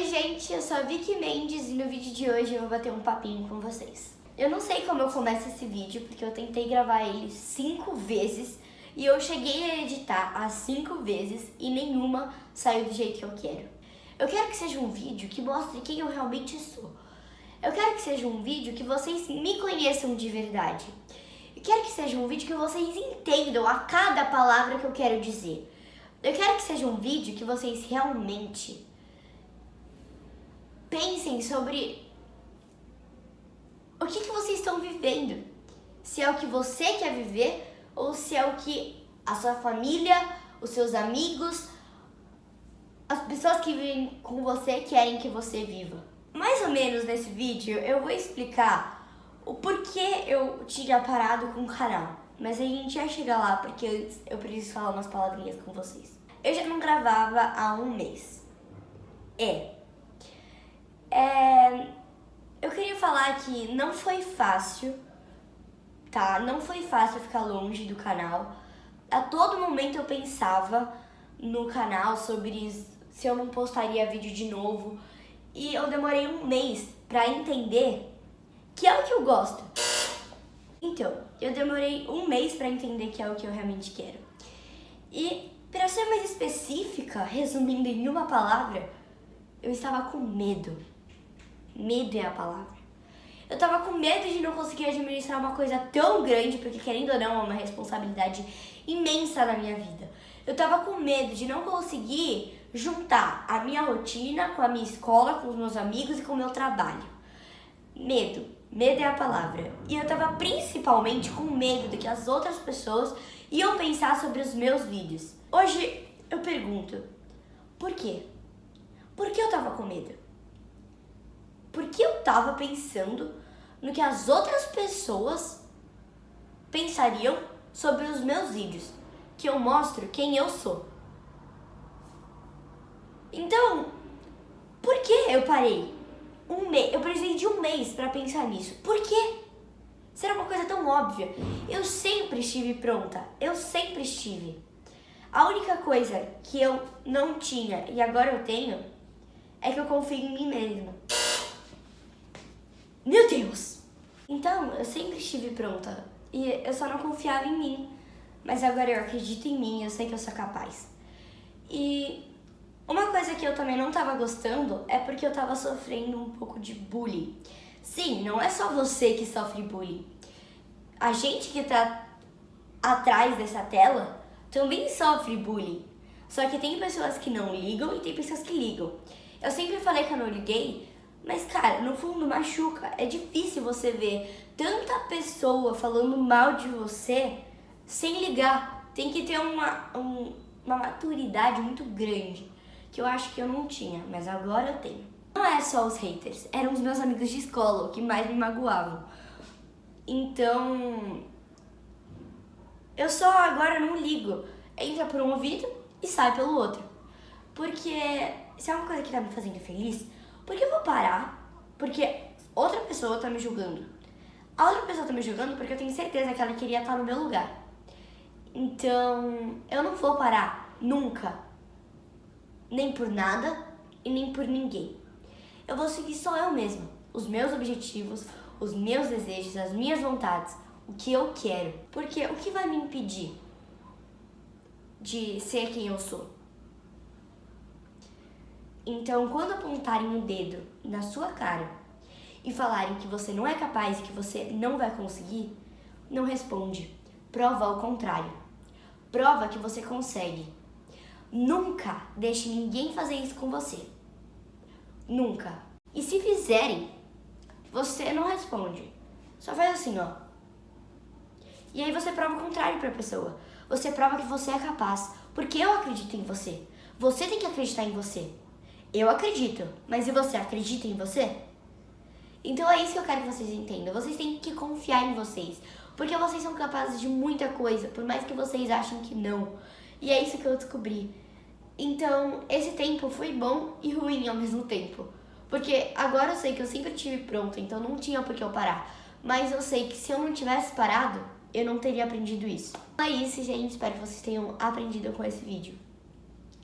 Oi gente, eu sou a Vicky Mendes e no vídeo de hoje eu vou bater um papinho com vocês. Eu não sei como eu começo esse vídeo, porque eu tentei gravar ele cinco vezes e eu cheguei a editar as cinco vezes e nenhuma saiu do jeito que eu quero. Eu quero que seja um vídeo que mostre quem eu realmente sou. Eu quero que seja um vídeo que vocês me conheçam de verdade. Eu quero que seja um vídeo que vocês entendam a cada palavra que eu quero dizer. Eu quero que seja um vídeo que vocês realmente pensem sobre o que, que vocês estão vivendo. Se é o que você quer viver ou se é o que a sua família, os seus amigos, as pessoas que vivem com você querem que você viva. Mais ou menos nesse vídeo eu vou explicar o porquê eu tinha parado com o canal. Mas a gente vai chegar lá porque eu preciso falar umas palavrinhas com vocês. Eu já não gravava há um mês. É, é, eu queria falar que não foi fácil, tá? Não foi fácil ficar longe do canal. A todo momento eu pensava no canal sobre se eu não postaria vídeo de novo. E eu demorei um mês pra entender que é o que eu gosto. Então, eu demorei um mês pra entender que é o que eu realmente quero. E, pra ser mais específica, resumindo em uma palavra, eu estava com medo. Medo é a palavra. Eu tava com medo de não conseguir administrar uma coisa tão grande, porque querendo ou não, é uma responsabilidade imensa na minha vida. Eu tava com medo de não conseguir juntar a minha rotina com a minha escola, com os meus amigos e com o meu trabalho. Medo. Medo é a palavra. E eu tava principalmente com medo de que as outras pessoas iam pensar sobre os meus vídeos. Hoje eu pergunto, por quê? Por que eu tava com medo? Porque eu tava pensando no que as outras pessoas pensariam sobre os meus vídeos, que eu mostro quem eu sou. Então, por que eu parei? Um mês, eu precisei de um mês para pensar nisso. Por quê? Será uma coisa tão óbvia. Eu sempre estive pronta, eu sempre estive. A única coisa que eu não tinha e agora eu tenho é que eu confio em mim mesma. Meu Deus! Então, eu sempre estive pronta e eu só não confiava em mim. Mas agora eu acredito em mim, eu sei que eu sou capaz. E uma coisa que eu também não tava gostando é porque eu tava sofrendo um pouco de bullying. Sim, não é só você que sofre bullying. A gente que tá atrás dessa tela também sofre bullying. Só que tem pessoas que não ligam e tem pessoas que ligam. Eu sempre falei que eu não liguei mas, cara, no fundo machuca. É difícil você ver tanta pessoa falando mal de você sem ligar. Tem que ter uma, um, uma maturidade muito grande, que eu acho que eu não tinha, mas agora eu tenho. Não é só os haters, eram os meus amigos de escola que mais me magoavam. Então, eu só agora não ligo. Entra por um ouvido e sai pelo outro. Porque se é uma coisa que tá me fazendo feliz, porque eu vou parar, porque outra pessoa tá me julgando. A outra pessoa tá me julgando porque eu tenho certeza que ela queria estar no meu lugar. Então, eu não vou parar nunca. Nem por nada e nem por ninguém. Eu vou seguir só eu mesma. Os meus objetivos, os meus desejos, as minhas vontades, o que eu quero. Porque o que vai me impedir de ser quem eu sou? Então, quando apontarem um dedo na sua cara e falarem que você não é capaz e que você não vai conseguir, não responde. Prova ao contrário. Prova que você consegue. Nunca deixe ninguém fazer isso com você. Nunca. E se fizerem, você não responde. Só faz assim, ó. E aí você prova o contrário para a pessoa. Você prova que você é capaz, porque eu acredito em você. Você tem que acreditar em você. Eu acredito, mas e você acredita em você? Então é isso que eu quero que vocês entendam. Vocês têm que confiar em vocês, porque vocês são capazes de muita coisa, por mais que vocês achem que não. E é isso que eu descobri. Então, esse tempo foi bom e ruim ao mesmo tempo. Porque agora eu sei que eu sempre tive pronto, então não tinha por que eu parar. Mas eu sei que se eu não tivesse parado, eu não teria aprendido isso. Então é isso, gente. Espero que vocês tenham aprendido com esse vídeo.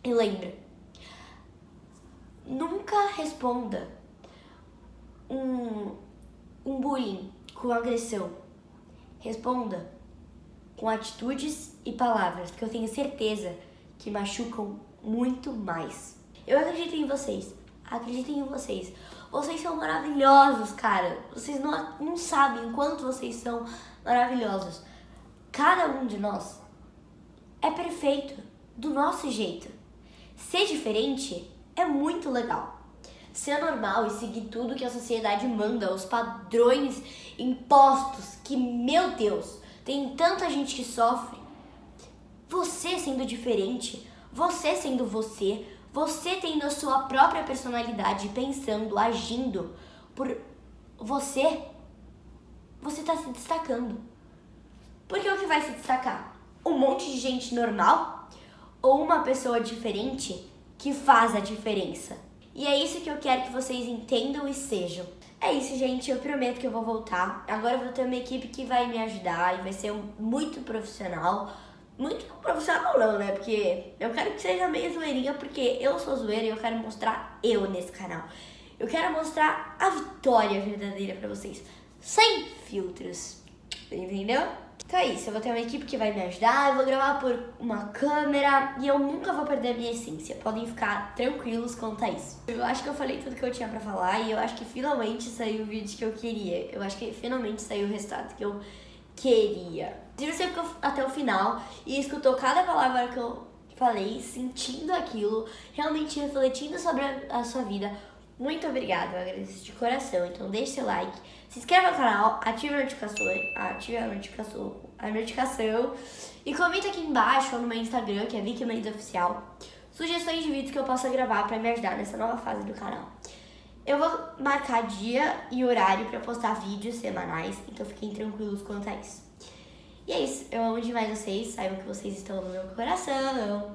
E lembra, nunca responda um, um bullying com agressão. Responda com atitudes e palavras que eu tenho certeza que machucam muito mais. Eu acredito em vocês. Acreditem em vocês. Vocês são maravilhosos, cara. Vocês não, não sabem quanto vocês são maravilhosos. Cada um de nós é perfeito do nosso jeito. Ser diferente é muito legal. Ser normal e seguir tudo que a sociedade manda, os padrões impostos, que, meu Deus, tem tanta gente que sofre. Você sendo diferente, você sendo você, você tendo a sua própria personalidade, pensando, agindo por você, você está se destacando. Porque o que vai se destacar? Um monte de gente normal ou uma pessoa diferente que faz a diferença? E é isso que eu quero que vocês entendam e sejam. É isso, gente. Eu prometo que eu vou voltar. Agora eu vou ter uma equipe que vai me ajudar e vai ser muito profissional. Muito profissional não, né? Porque eu quero que seja meio zoeirinha, porque eu sou zoeira e eu quero mostrar eu nesse canal. Eu quero mostrar a vitória verdadeira pra vocês. Sem filtros. Entendeu? Então é isso, eu vou ter uma equipe que vai me ajudar, eu vou gravar por uma câmera e eu nunca vou perder a minha essência. Podem ficar tranquilos quanto a isso. Eu acho que eu falei tudo que eu tinha pra falar e eu acho que finalmente saiu o vídeo que eu queria. Eu acho que finalmente saiu o resultado que eu queria. Se você ficou até o final e escutou cada palavra que eu falei, sentindo aquilo, realmente refletindo sobre a, sua vida, muito obrigada, eu agradeço de coração. Então deixe seu like, se inscreva no canal, ative a notificação, ative a notificação, a notificação e comenta aqui embaixo ou no meu Instagram, que é Vicky Mendes Oficial, sugestões de vídeos que eu possa gravar para me ajudar nessa nova fase do canal. Eu vou marcar dia e horário para postar vídeos semanais, então fiquem tranquilos quanto a isso. E é isso, eu amo demais vocês, saibam que vocês estão no meu coração.